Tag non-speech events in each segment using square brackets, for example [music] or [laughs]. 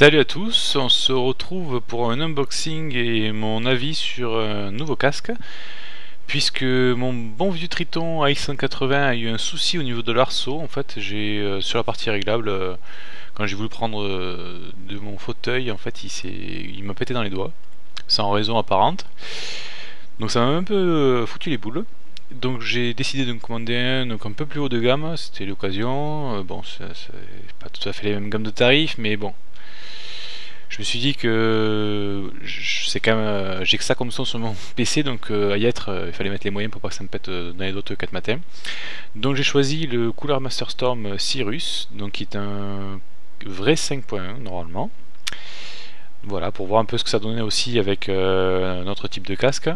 Salut à tous, on se retrouve pour un unboxing et mon avis sur un nouveau casque. Puisque mon bon vieux Triton AX180 a eu un souci au niveau de l'arceau en fait j'ai euh, sur la partie réglable euh, quand j'ai voulu prendre euh, de mon fauteuil en fait il m'a pété dans les doigts sans raison apparente. Donc ça m'a un peu foutu les boules. Donc j'ai décidé de me commander un un peu plus haut de gamme, c'était l'occasion, bon c'est pas tout à fait les mêmes gammes de tarifs mais bon je me suis dit que c'est quand même euh, j'ai que ça comme son sur mon [laughs] PC donc euh, à y être euh, il fallait mettre les moyens pour pas que ça me pète dans les autres 4 matins. Donc j'ai choisi le Cooler Master Storm Cyrus donc qui est un vrai 5.1 normalement. Voilà pour voir un peu ce que ça donnait aussi avec un autre type de casque.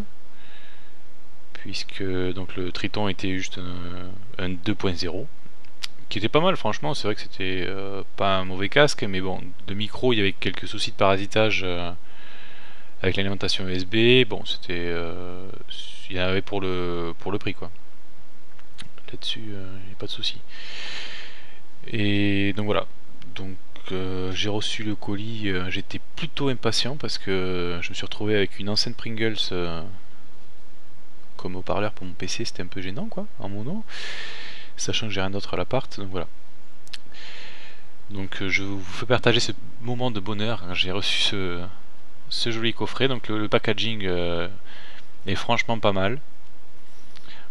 Puisque donc le Triton était juste un 2.0 qui était pas mal franchement, c'est vrai que c'était euh, pas un mauvais casque, mais bon, de micro il y avait quelques soucis de parasitage euh, avec l'alimentation USB, bon c'était... Euh, il y en avait pour le, pour le prix quoi. Là-dessus, il a pas de souci. Et donc voilà, donc j'ai reçu le colis, j'étais plutôt impatient parce que je me suis retrouvé avec une ancienne Pringles comme haut-parleur pour mon PC, c'était un peu gênant quoi, en mono sachant que j'ai rien d'autre à l'appart, donc voilà. Donc euh, je vous fais partager ce moment de bonheur j'ai reçu ce, joli coffret, donc le, packaging euh, est franchement pas mal.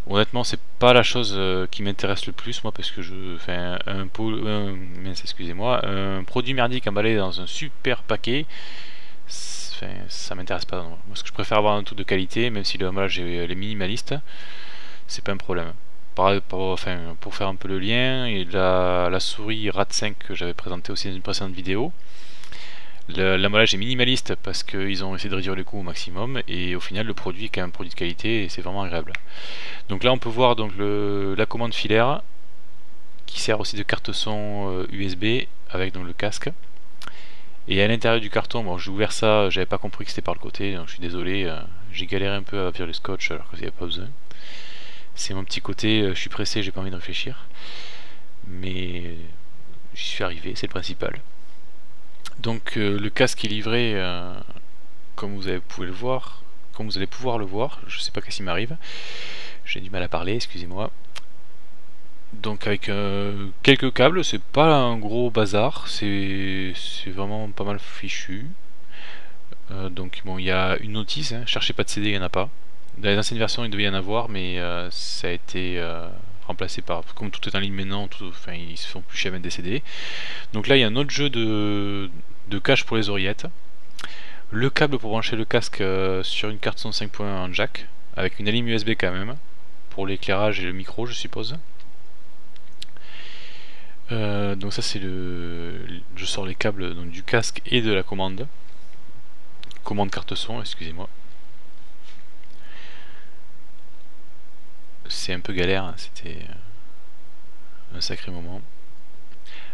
Honnêtement, c'est pas la chose euh, qui m'intéresse le plus, moi, parce que je fais un, un, excusez-moi, un produit merdique emballé dans un super paquet. ça m'intéresse pas. Moi, ce que je préfère avoir un tout de qualité, même si le emballage est minimaliste, c'est pas un problème pour, faire un peu le lien, et la, souris RAT5 que j'avais présenté aussi dans une précédente vidéo, l'emballage est minimaliste parce qu'ils ont essayé de réduire les coûts au maximum et au final le produit est quand même un produit de qualité et c'est vraiment agréable. Donc là on peut voir donc la commande filaire qui sert aussi de carte son USB euh, avec donc le casque. Et à l'intérieur du carton, bon j'ai ouvert ça, j'avais pas compris que c'était par le côté, donc je suis désolé, euh, j'ai galéré un peu à virer le scotch alors qu'il n'y avait pas besoin. C'est mon petit côté, euh, je suis pressé, j'ai pas envie de réfléchir. Mais j'y suis arrivé, c'est le principal. Donc euh, le casque est livré, euh, comme vous pouvez le voir, comme vous allez pouvoir le voir, je sais pas qu'est-ce qui m'arrive, j'ai du mal à parler, excusez-moi. Donc avec quelques câbles, c'est pas un gros bazar, c'est vraiment pas mal fichu. donc bon, il y a une notice, hein, cherchez pas de CD, il n'y en a pas. Dans les anciennes versions, il devait y en avoir, mais euh, ça a été euh, remplacé par. Comme tout est en ligne maintenant, enfin, ils se font plus chez mettre des CD. Donc là, il y a un autre jeu de, de cache pour les oreillettes. Le câble pour brancher le casque euh, sur une carte son 5.1 en jack, avec une ligne USB quand même, pour l'éclairage et le micro, je suppose. donc ça c'est le, je sors les câbles donc, du casque et de la commande, commande carte son, excusez-moi. C'est un peu galère, c'était euh, un sacré moment.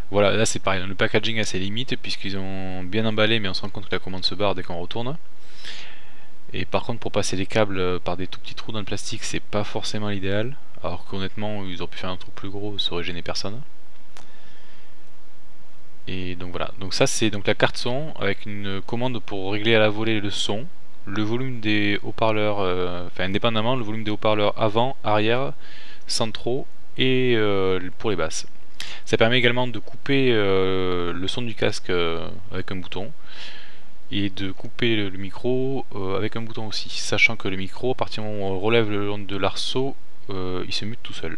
Voilà, là c'est pareil, le packaging a ses limites puisqu'ils ont bien emballé mais on se rend compte que la commande se barre dès qu'on retourne. Et par contre pour passer les câbles euh, par des tout petits trous dans le plastique c'est pas forcément l'idéal. Alors qu'honnêtement ils auraient pu faire un trou plus gros, ça aurait gêné personne. Et donc voilà, donc ça c'est donc la carte son avec une commande pour régler à la volée le son le volume des haut-parleurs, euh, enfin indépendamment, le volume des haut-parleurs avant, arrière, centraux et euh, pour les basses. Ça permet également de couper euh, le son du casque avec un bouton et de couper le, micro avec un bouton aussi, sachant que le micro, à partir du moment où on relève le long de l'arceau, il se mute tout seul.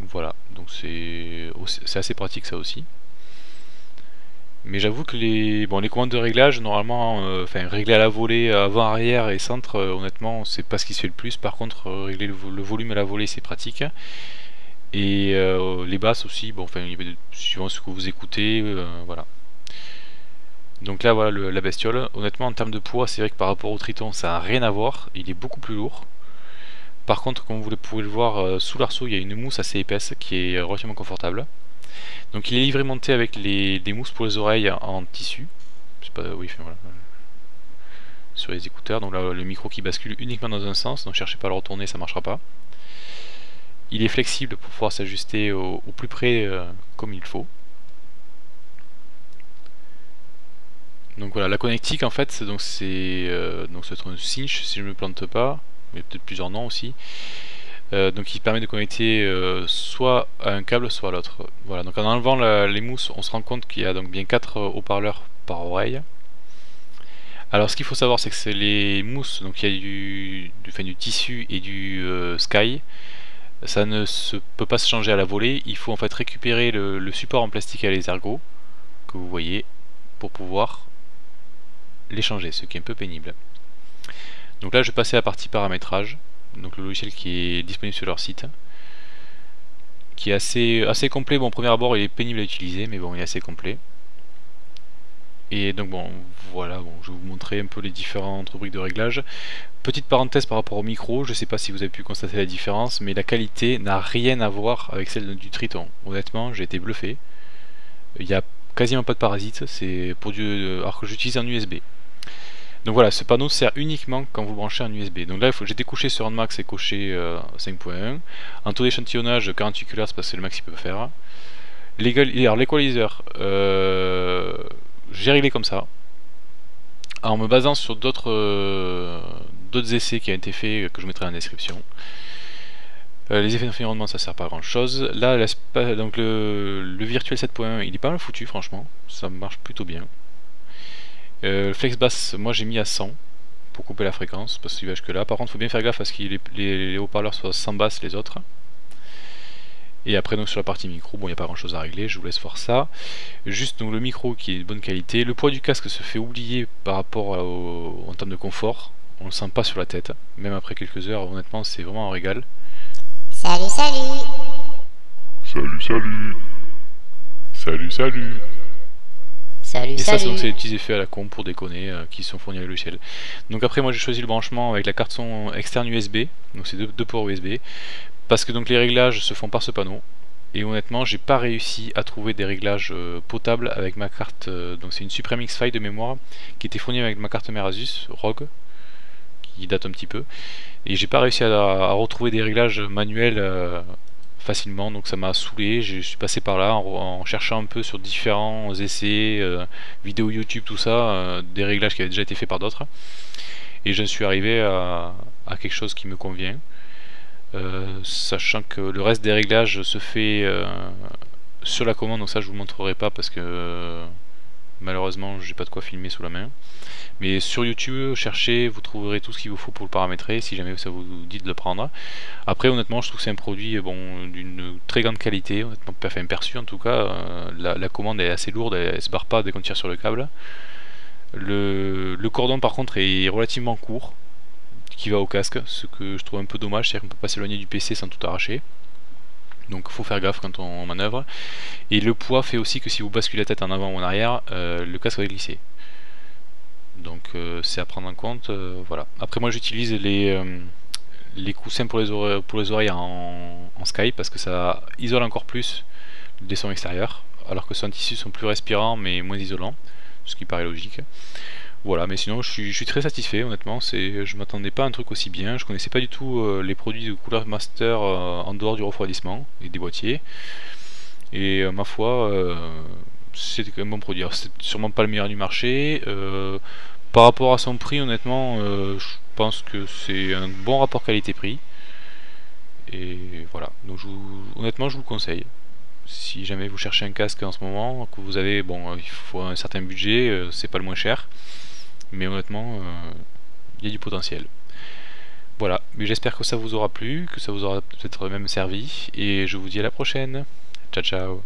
Voilà, donc c'est assez pratique ça aussi. Mais j'avoue que les, bon, les commandes de réglage, normalement, euh, régler à la volée avant, arrière et centre, euh, honnêtement, c'est pas ce qui se fait le plus. Par contre, euh, régler le, volume à la volée, c'est pratique. Et les basses aussi, bon, enfin, suivant ce que vous écoutez, voilà. Donc là, voilà la bestiole. Honnêtement, en termes de poids, c'est vrai que par rapport au Triton, ça n'a rien à voir. Il est beaucoup plus lourd. Par contre, comme vous pouvez le voir, sous l'arceau, il y a une mousse assez épaisse qui est relativement confortable. Donc il est livré monté avec les, des mousses pour les oreilles en tissu. Pas, oui, voilà. Sur les écouteurs, donc là le micro qui bascule uniquement dans un sens, donc cherchez pas à le retourner, ça marchera pas. Il est flexible pour pouvoir s'ajuster au, plus près euh, comme il faut. Donc voilà, la connectique en fait, c'est euh, donc c'est un cinch si je me plante pas, mais peut-être plusieurs noms aussi. Euh, donc il permet de connecter euh, soit à un câble soit à l'autre. Voilà, donc en enlevant les mousses, on se rend compte qu'il y a donc bien 4 haut-parleurs par oreille. Alors ce qu'il faut savoir c'est que c'est les mousses, donc il y a du, du, du tissu et du sky. Ça ne peut pas se changer à la volée, il faut en fait récupérer le, support en plastique à les ergots que vous voyez pour pouvoir les changer, ce qui est un peu pénible. Donc là je vais passer à la partie paramétrage donc le logiciel qui est disponible sur leur site qui est assez, assez complet, bon premier abord il est pénible à utiliser mais bon il est assez complet. Et donc bon voilà bon je vais vous montrer un peu les différentes rubriques de réglage. Petite parenthèse par rapport au micro je sais pas si vous avez pu constater la différence mais la qualité n'a rien à voir avec celle du Triton. Honnêtement j'ai été bluffé. Il n'y a quasiment pas de parasites c'est pour du alors que j'utilise un USB donc voilà, ce panneau sert uniquement quand vous branchez un USB. Donc là, j'ai découché sur un max et coché 5.1. Euh, en taux d'échantillonnage 48 Hz parce que c'est le max qu'il peut faire. L'équalizer, euh, j'ai réglé comme ça. En me basant sur d'autres euh, essais qui ont été faits que je mettrai en description. les effets d'environnement ça sert pas à grand chose. Là, donc le, le virtuel 7.1 il est pas mal foutu franchement, ça marche plutôt bien. Euh, flex basse, moi j'ai mis à 100 pour couper la fréquence, parce qu'il va jusque là. Par contre, il faut bien faire gaffe à ce que les, haut-parleurs soient sans basse les autres. Et après donc sur la partie micro, bon il n'y a pas grand chose à régler, je vous laisse voir ça. Juste donc le micro qui est de bonne qualité. Le poids du casque se fait oublier par rapport au, en termes de confort. On le sent pas sur la tête, même après quelques heures, honnêtement c'est vraiment un régal. Salut salut Salut salut Salut salut Salut, et ça, c'est des petits effets à la con pour déconner euh, qui sont fournis à le logiciel. Donc après, moi j'ai choisi le branchement avec la carte son externe USB, donc c'est deux, deux, ports USB, parce que donc les réglages se font par ce panneau. Et honnêtement, j'ai pas réussi à trouver des réglages euh, potables avec ma carte. Euh, donc c'est une Supreme X-File de mémoire qui était fournie avec ma carte mère Asus ROG, qui date un petit peu. Et j'ai pas réussi à, retrouver des réglages manuels facilement, donc ça m'a saoulé, je suis passé par là en, cherchant un peu sur différents essais, euh, vidéos YouTube, tout ça, euh, des réglages qui avaient déjà été faits par d'autres, et je suis arrivé à, quelque chose qui me convient, euh, sachant que le reste des réglages se fait sur la commande, donc ça je vous montrerai pas parce que malheureusement j'ai pas de quoi filmer sous la main. Mais sur YouTube, cherchez, vous trouverez tout ce qu'il vous faut pour le paramétrer, si jamais ça vous dit de le prendre. Après, honnêtement, je trouve que c'est un produit bon, d'une très grande qualité, honnêtement, enfin perçu en tout cas. Euh, la, commande est assez lourde, elle, ne se barre pas dès qu'on tire sur le câble. Le, cordon par contre est relativement court, qui va au casque, ce que je trouve un peu dommage, c'est-à-dire qu'on peut pas s'éloigner du PC sans tout arracher. Donc faut faire gaffe quand on manœuvre. Et le poids fait aussi que si vous basculez la tête en avant ou en arrière, euh, le casque va glisser. Donc euh, c'est à prendre en compte euh, voilà. Après moi j'utilise les coussins pour les oreilles, en, en, Skype parce que ça isole encore plus les sons extérieurs alors que ceux en tissu sont plus respirants mais moins isolants ce qui paraît logique voilà mais sinon je suis, très satisfait honnêtement c'est je m'attendais pas à un truc aussi bien je connaissais pas du tout les produits de Cooler Master en dehors du refroidissement et des boîtiers et ma foi c'est quand même un bon produit c'est sûrement pas le meilleur du marché par rapport à son prix, honnêtement, euh, je pense que c'est un bon rapport qualité-prix. Et voilà, donc honnêtement, je vous le conseille. Si jamais vous cherchez un casque en ce moment, que vous avez, bon, il faut un certain budget, euh, c'est pas le moins cher. Mais honnêtement, euh, il y a du potentiel. Voilà, mais j'espère que ça vous aura plu, que ça vous aura peut-être même servi. Et je vous dis à la prochaine. Ciao, ciao.